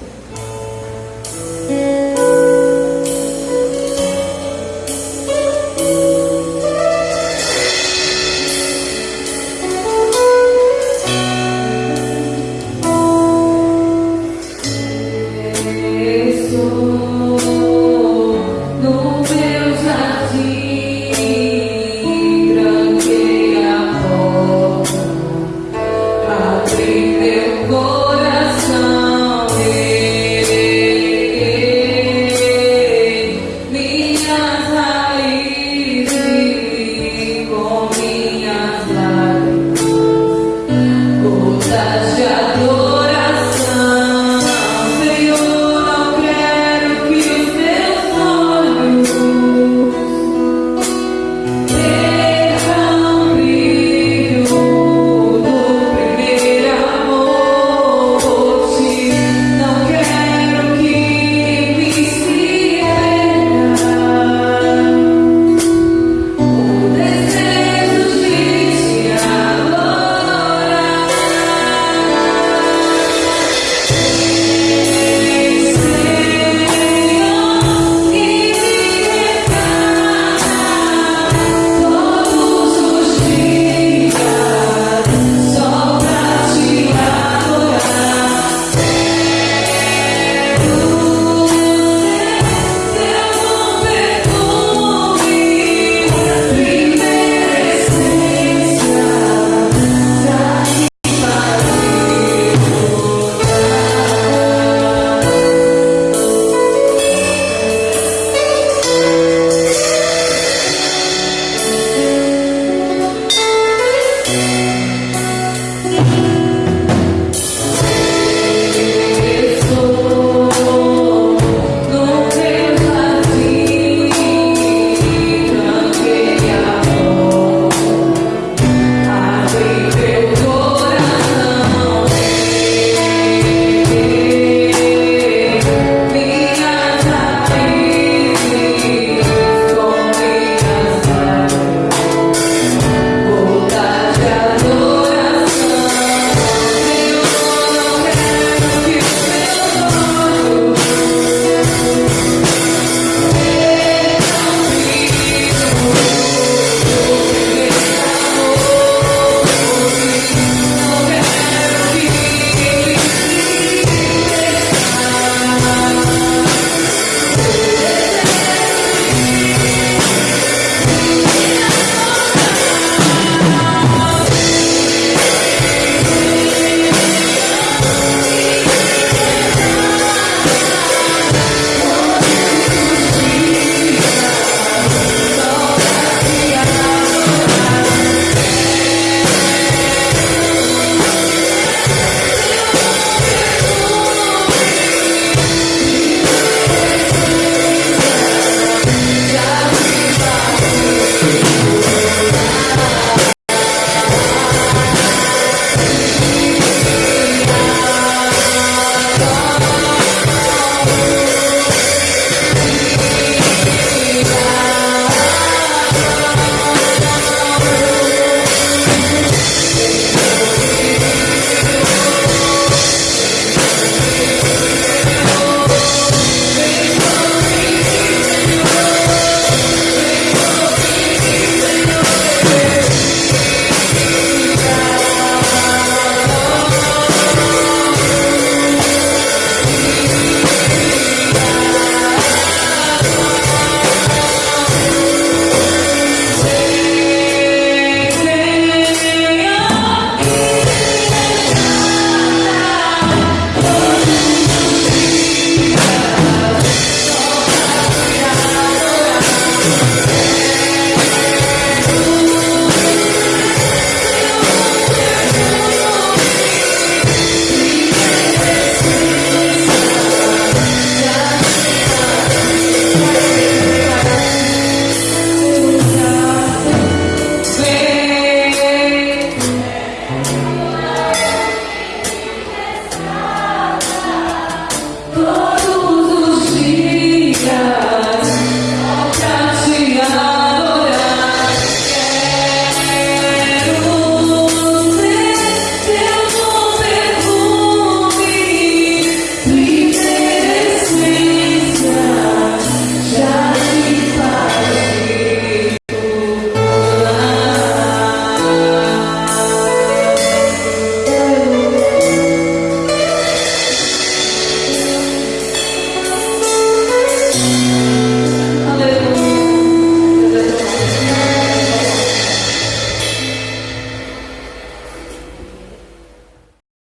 Bye.